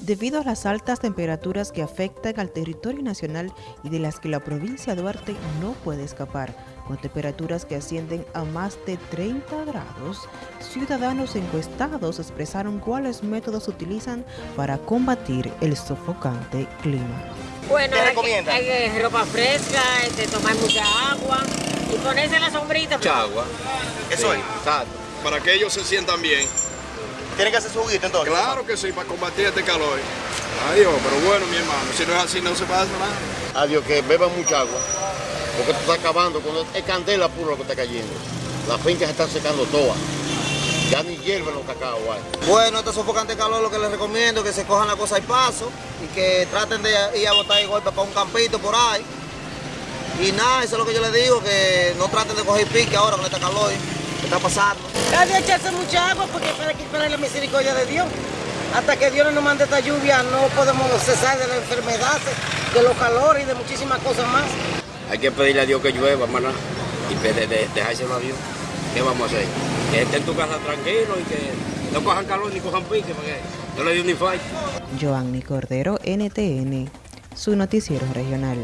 Debido a las altas temperaturas que afectan al territorio nacional y de las que la provincia de Duarte no puede escapar, con temperaturas que ascienden a más de 30 grados, ciudadanos encuestados expresaron cuáles métodos utilizan para combatir el sofocante clima. Bueno, hay, ropa fresca, este, tomar mucha agua y ponerse la sombrita. Mucha agua. Eso es. Exacto. Para que ellos se sientan bien. ¿Tienen que hacer su juguito entonces? Claro que sí, para combatir este calor. Adiós, pero bueno, mi hermano, si no es así no se pasa nada. Adiós, que beban mucha agua, porque esto está acabando, cuando es candela puro lo que está cayendo. Las fincas se están secando todas. Ya ni hierven los cacao hay. Bueno, este sofocante calor lo que les recomiendo es que se cojan la cosa al paso y que traten de ir a botar el golpe para un campito por ahí. Y nada, eso es lo que yo les digo, que no traten de coger pique ahora con este calor que está pasando. Hay que echarse mucha agua porque para que esperar la misericordia de Dios. Hasta que Dios no nos mande esta lluvia no podemos cesar de la enfermedad, de los calores y de muchísimas cosas más. Hay que pedirle a Dios que llueva, hermana, y de, de, dejárselo a Dios. ¿Qué vamos a hacer? Que esté en tu casa tranquilo y que no cojan calor ni cojan pique, porque no le dio ni fallo. Joanny Cordero, NTN, su noticiero regional.